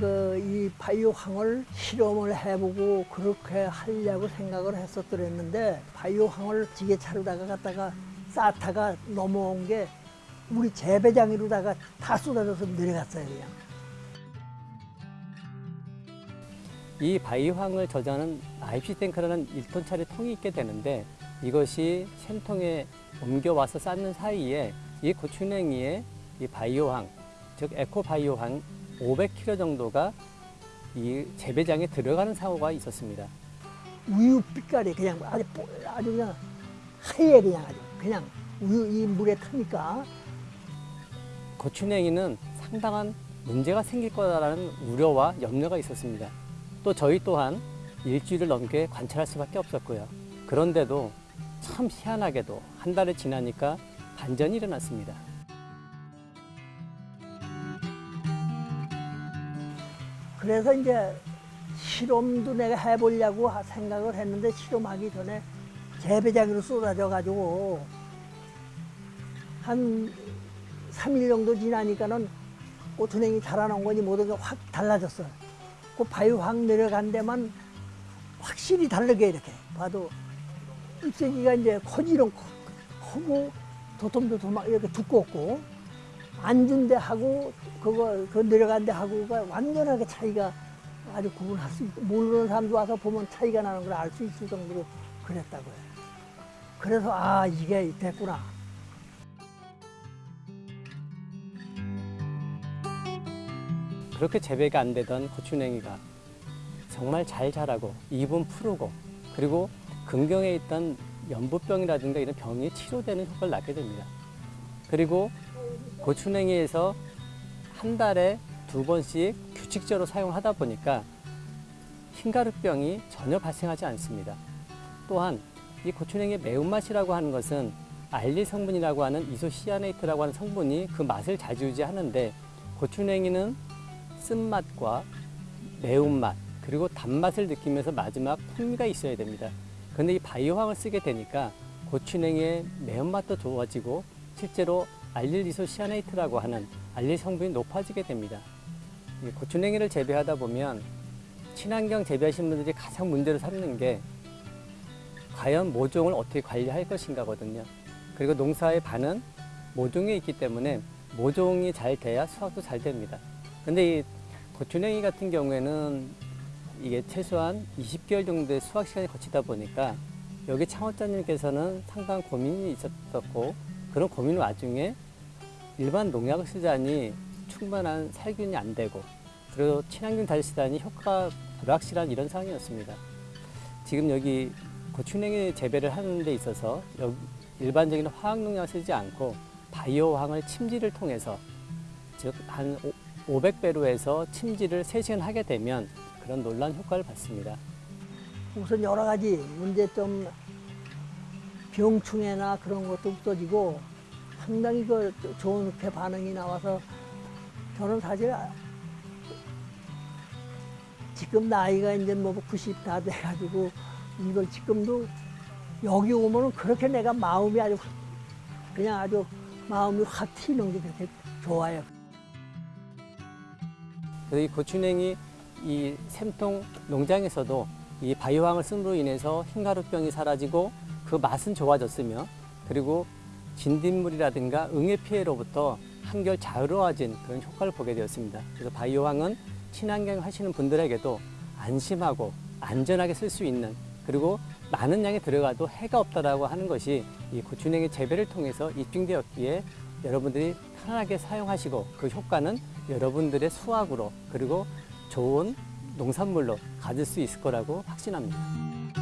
그 이 바이오황을 실험을 해보고 그렇게 하려고 생각을 했었더랬는데 바이오황을 지게차로다가 갖다가 쌓다가 넘어온 게 우리 재배장이로다가 다 쏟아져서 내려갔어요 그냥. 이 바이황을 저장하는 IPC 탱크라는 1톤짜리 통이 있게 되는데 이것이 샘통에 옮겨와서 쌓는 사이에 이 고추냉이의 이 바이오황, 즉 에코바이오황 500kg 정도가 이 재배장에 들어가는 사고가 있었습니다. 우유 빛깔이 그냥 아주 뽀- 아주 그냥 하얘 그냥 아주 그냥 우유 이 물에 타니까 고추냉이는 상당한 문제가 생길 거라는 우려와 염려가 있었습니다. 또 저희 또한 일주일을 넘게 관찰할 수밖에 없었고요. 그런데도 참 희한하게도 한 달이 지나니까 반전이 일어났습니다. 그래서 이제 실험도 내가 해보려고 하- 생각을 했는데 실험하기 전에 재배장으로 쏟아져 가지고 한 3일 정도 지나니까는 고추냉이 자라난 거니 모든 게 확 달라졌어. 그 바위 확 내려간 데만 확실히 다르게 이렇게 봐도 잎새기가 이제 커지름 크고 도톰도톰 막 이렇게 두껍고 앉은 데 하고 그거 그 내려간 데 하고가 완전하게 차이가 아주 구분할 수 있고 모르는 사람도 와서 보면 차이가 나는 걸 알 수 있을 정도로 그랬다고요. 그래서 아 이게 됐구나. 그렇게 재배가 안 되던 고추냉이가 정말 잘 자라고 입은 푸르고 그리고 근경에 있던 연부병이라든가 이런 병이 치료되는 효과를 낳게 됩니다. 그리고 고추냉이에서 한 달에 두 번씩 규칙적으로 사용하다 보니까 흰가루병이 전혀 발생하지 않습니다. 또한 이 고추냉이의 매운맛이라고 하는 것은 알리 성분이라고 하는 이소시아네이트라고 하는 성분이 그 맛을 자주유지하는데 고추냉이는 쓴맛과 매운맛 그리고 단맛을 느끼면서 마지막 풍미가 있어야 됩니다. 그런데 이 바이오황을 쓰게 되니까 고추냉이의 매운맛도 좋아지고 실제로 알릴리소시아네이트라고 하는 알릴 성분이 높아지게 됩니다. 이 고추냉이를 재배하다 보면 친환경 재배하시는 분들이 가장 문제로 삼는 게 과연 모종을 어떻게 관리할 것인가 거든요. 그리고 농사의 반은 모종에 있기 때문에 모종이 잘 돼야 수확도 잘 됩니다. 근데 이 고추냉이 같은 경우에는 이게 최소한 20개월 정도의 수확 시간이 거치다 보니까 여기 창업자님께서는 상당한 고민이 있었고 그런 고민 와중에 일반 농약을 쓰자니 충분한 살균이 안 되고 그리고 친환경 다시 쓰다니 효과가 불확실한 이런 상황이었습니다. 지금 여기 고추냉이 재배를 하는 데 있어서 일반적인 화학농약을 쓰지 않고 바이오 황을 침지를 통해서 즉 한 500배로 해서 침지를 3시간 하게 되면 그런 놀란 효과를 받습니다. 우선 여러 가지 문제점 병충해나 그런 것도 없어지고 상당히 그 좋게 반응이 나와서 저는 사실 지금 나이가 이제 뭐 90 다 돼가지고 이걸 지금도 여기 오면은 그렇게 내가 마음이 아주 확- 그냥 아주 마음이 확 튀는 게 그렇게 좋아요. 이 고추냉이 이 샘통 농장에서도 이 바이오황을 씀으로 인해서 흰가루병이 사라지고 그 맛은 좋아졌으며 그리고 진딧물이라든가 응애 피해로부터 한결 자유로워진 그런 효과를 보게 되었습니다. 그래서 바이오황은 친환경 하시는 분들에게도 안심하고 안전하게 쓸 수 있는 그리고 많은 양이 들어가도 해가 없다라고 하는 것이 이 고추냉이 재배를 통해서 입증되었기에 여러분들이 편안하게 사용하시고 그 효과는 여러분들의 수확으로 그리고 좋은 농산물로 가질 수 있을 거라고 확신합니다.